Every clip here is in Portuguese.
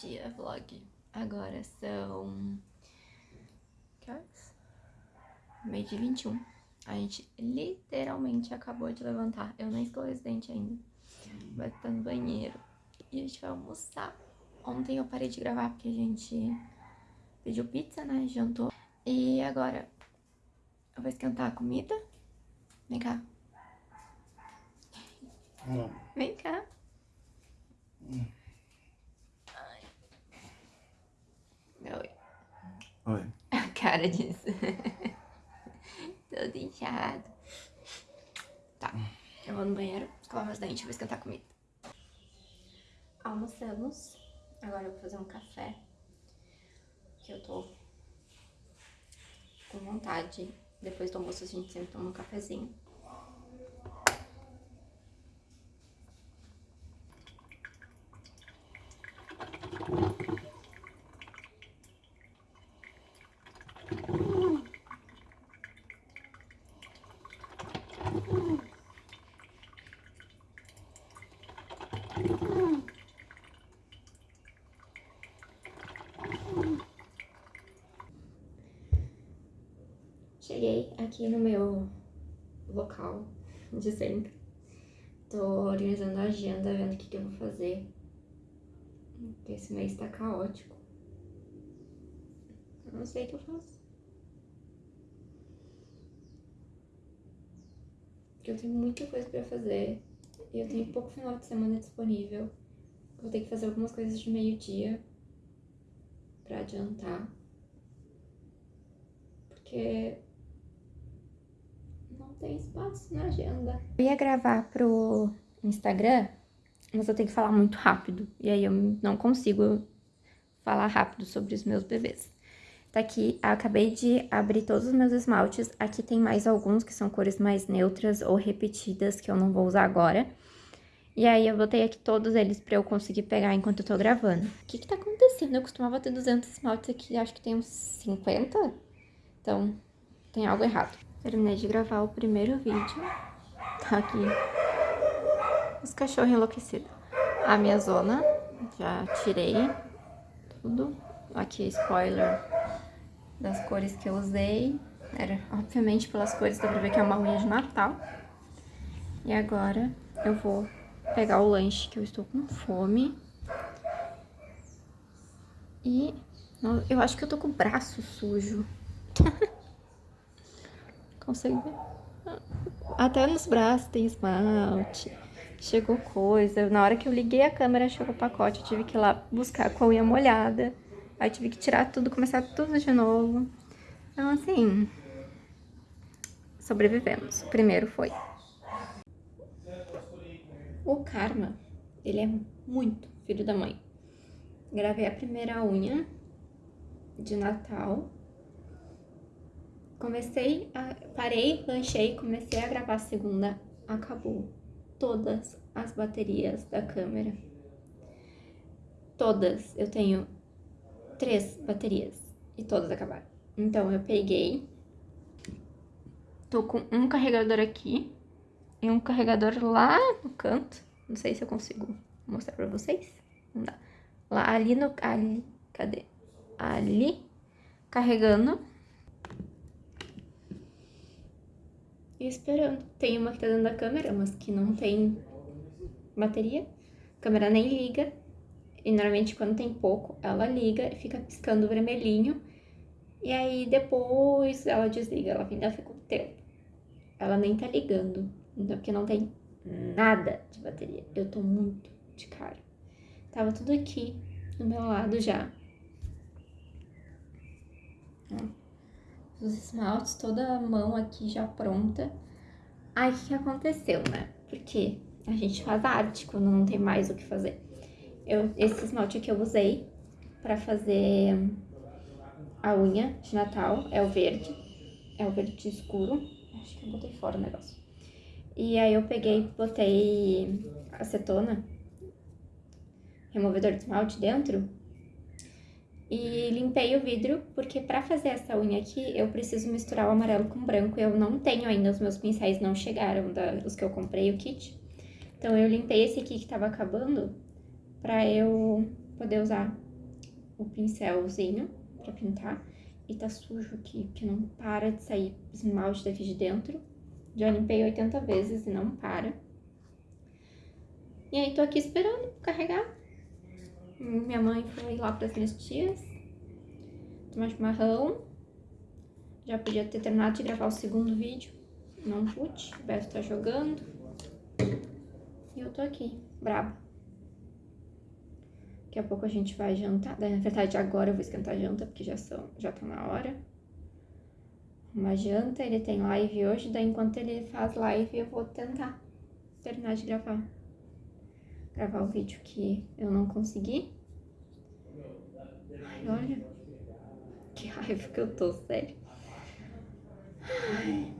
dia, vlog. Agora são... Que horas? Meio de 21. A gente literalmente acabou de levantar. Eu nem escovei os dentes ainda. Vai estar no banheiro. E a gente vai almoçar. Ontem eu parei de gravar porque a gente pediu pizza, né? Jantou. E agora eu vou esquentar a comida. Vem cá. Não. Vem cá. Hum. Ai. Oi. Oi. A cara disso. Todo inchado. Tá. Eu vou no banheiro, escovar meus dentes, vou esquentar a comida. Almoçamos. Agora eu vou fazer um café. Que eu tô com vontade. Depois do almoço a gente sempre toma um cafezinho. Cheguei aqui no meu local de sempre. Tô organizando a agenda, vendo o que, que eu vou fazer. Porque esse mês tá caótico. Eu não sei o que eu faço. Porque eu tenho muita coisa pra fazer. E eu tenho pouco final de semana disponível. Vou ter que fazer algumas coisas de meio-dia pra adiantar. Porque tem espaço na agenda. Eu ia gravar pro Instagram, mas eu tenho que falar muito rápido. E aí eu não consigo falar rápido sobre os meus bebês. Tá aqui, acabei de abrir todos os meus esmaltes. Aqui tem mais alguns que são cores mais neutras ou repetidas que eu não vou usar agora. E aí eu botei aqui todos eles pra eu conseguir pegar enquanto eu tô gravando. O que que tá acontecendo? Eu costumava ter 200 esmaltes aqui, acho que tem uns 50. Então, tem algo errado. Terminei de gravar o primeiro vídeo. Tá aqui os cachorros enlouquecidos. A minha zona, já tirei tudo. Aqui, spoiler das cores que eu usei. Era, obviamente, pelas cores, dá pra ver que é uma unha de Natal. E agora eu vou pegar o lanche, que eu estou com fome. E eu acho que eu tô com o braço sujo. Consegue ver? Até nos braços tem esmalte. Chegou coisa. Na hora que eu liguei a câmera, chegou o pacote. Eu tive que ir lá buscar com a unha molhada. Aí tive que tirar tudo, começar tudo de novo. Então, assim... Sobrevivemos. O primeiro foi. O Karma, ele é muito filho da mãe. Gravei a primeira unha de Natal. Comecei, a, parei, lanchei, comecei a gravar a segunda, acabou todas as baterias da câmera. Todas, eu tenho três baterias e todas acabaram. Então eu peguei, tô com um carregador aqui e um carregador lá no canto. Não sei se eu consigo mostrar pra vocês. Não dá. Lá, ali no... Ali, cadê? Ali, carregando. E esperando. Tem uma que tá dentro da câmera, mas que não tem bateria. A câmera nem liga. E normalmente quando tem pouco, ela liga e fica piscando vermelhinho. E aí depois ela desliga, ela ainda fica o tempo. Ela nem tá ligando, então porque não tem nada de bateria. Eu tô muito de cara. Tava tudo aqui do meu lado já. Os esmaltes, toda a mão aqui já pronta. Aí o que, que aconteceu, né? Porque a gente faz arte quando não tem mais o que fazer. Eu, esse esmalte aqui eu usei pra fazer a unha de Natal, é o verde. É o verde escuro. Acho que eu botei fora o negócio. E aí eu peguei, botei acetona, removedor de esmalte dentro e limpei o vidro, porque pra fazer essa unha aqui eu preciso misturar o amarelo com o branco. Eu não tenho ainda, os meus pincéis não chegaram, da, os que eu comprei, o kit. Então eu limpei esse aqui que tava acabando pra eu poder usar o pincelzinho pra pintar. E tá sujo aqui, que não para de sair esmalte daqui de dentro. Já limpei 80 vezes e não para. E aí tô aqui esperando carregar. Minha mãe foi lá pras minhas tias. Tomar chimarrão. Já podia ter terminado de gravar o segundo vídeo. Não pude. O Beto tá jogando. E eu tô aqui, braba. Daqui a pouco a gente vai jantar. Na verdade, agora eu vou esquentar a janta, porque já, são, já tá na hora. Uma janta, ele tem live hoje, daí enquanto ele faz live eu vou tentar terminar de gravar. Gravar o vídeo que eu não consegui. Ai, olha. Que raiva que eu tô, sério. Ai.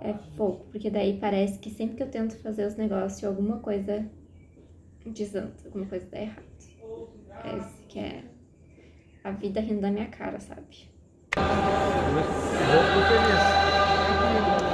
É pouco, porque daí parece que sempre que eu tento fazer os negócios, alguma coisa desanda, alguma coisa dá errado. Parece que é a vida rindo da minha cara, sabe? Vou feliz.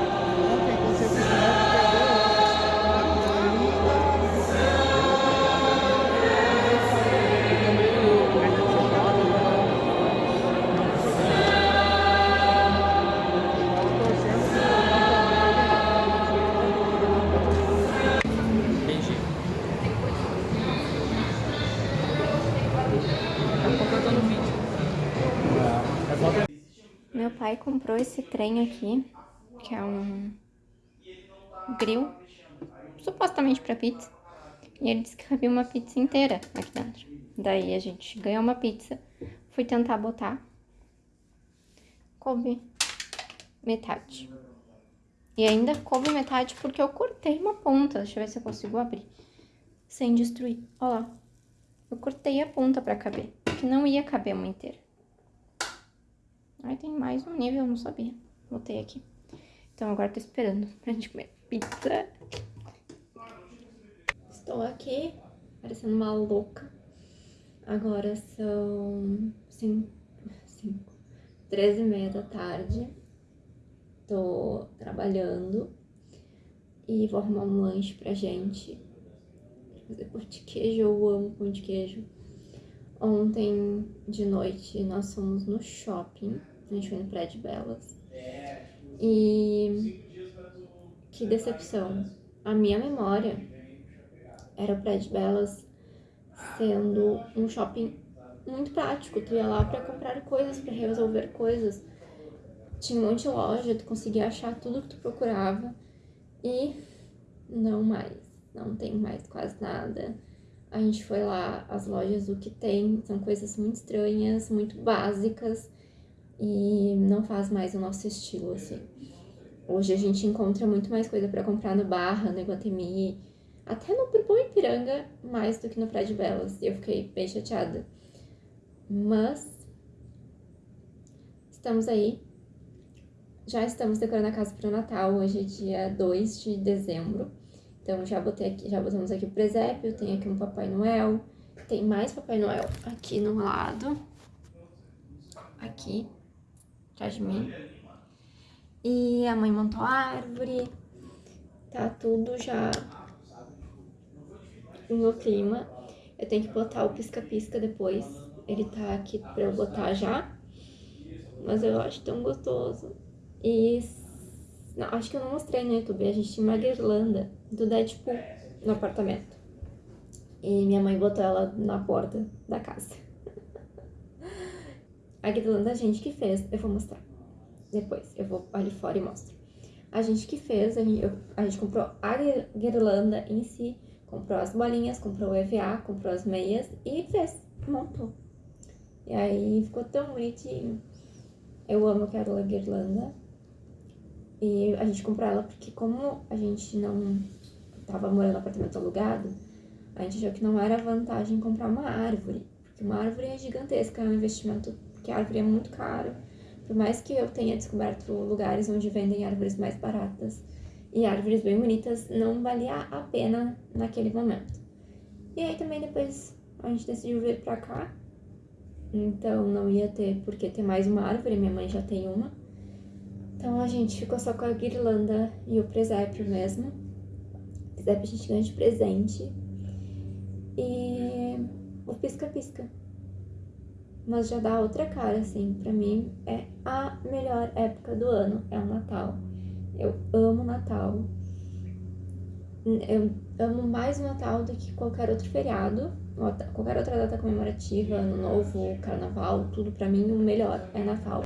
Comprou esse trem aqui, que é um grill, supostamente pra pizza. E ele disse que cabia uma pizza inteira aqui dentro. Daí a gente ganhou uma pizza, fui tentar botar, coube metade. E ainda coube metade porque eu cortei uma ponta. Deixa eu ver se eu consigo abrir. Sem destruir. Ó lá. Eu cortei a ponta pra caber. Que não ia caber uma inteira. Ai, tem mais um nível, eu não sabia. Botei aqui. Então agora tô esperando pra gente comer pizza. Estou aqui, parecendo uma louca. Agora são cinco, cinco, treze e meia da tarde. Tô trabalhando e vou arrumar um lanche pra gente. Fazer pão de queijo, eu amo pão de queijo. Ontem de noite nós fomos no shopping, a gente foi no Prédio Belas. E que decepção. A minha memória era o Prédio Belas sendo um shopping muito prático. Tu ia lá pra comprar coisas, pra resolver coisas. Tinha um monte de loja, tu conseguia achar tudo que tu procurava. E não mais. Não tem mais quase nada. A gente foi lá, as lojas, o que tem são coisas muito estranhas, muito básicas e não faz mais o nosso estilo, assim. Hoje a gente encontra muito mais coisa para comprar no Barra, no Iguatemi, até no Bourbon Ipiranga, mais do que no Praia Belas. E eu fiquei bem chateada. Mas estamos aí. Já estamos decorando a casa para o Natal. Hoje é dia 2 de dezembro. Então já botei aqui, já botamos aqui o presépio, tem aqui um Papai Noel, tem mais Papai Noel aqui no lado. Aqui, atrás de mim. E a mãe montou a árvore. Tá tudo já no clima. Eu tenho que botar o pisca-pisca depois. Ele tá aqui pra eu botar já. Mas eu acho tão gostoso. E não, acho que eu não mostrei no YouTube. A gente tinha uma guirlanda do Deadpool no apartamento. E minha mãe botou ela na porta da casa. A guirlanda a gente que fez. Eu vou mostrar depois. Eu vou ali fora e mostro. A gente que fez, a gente, eu- a gente comprou a guirlanda em si, comprou as bolinhas, comprou o EVA, comprou as meias e fez, montou. E aí ficou tão bonitinho. Eu amo aquela guirlanda. E a gente comprou ela porque como a gente não tava morando no apartamento alugado, a gente achou que não era vantagem comprar uma árvore. Porque uma árvore é gigantesca, é um investimento, porque a árvore é muito caro. Por mais que eu tenha descoberto lugares onde vendem árvores mais baratas e árvores bem bonitas, não valia a pena naquele momento. E aí também depois a gente decidiu vir pra cá. Então não ia ter por que ter mais uma árvore, minha mãe já tem uma. Então a gente ficou só com a guirlanda e o presépio mesmo. Presépio a gente ganha de presente. E o pisca-pisca. Mas já dá outra cara, assim. Pra mim é a melhor época do ano, é o Natal. Eu amo Natal. Eu amo mais o Natal do que qualquer outro feriado, qualquer outra data comemorativa, Ano Novo, Carnaval, tudo pra mim o melhor é Natal.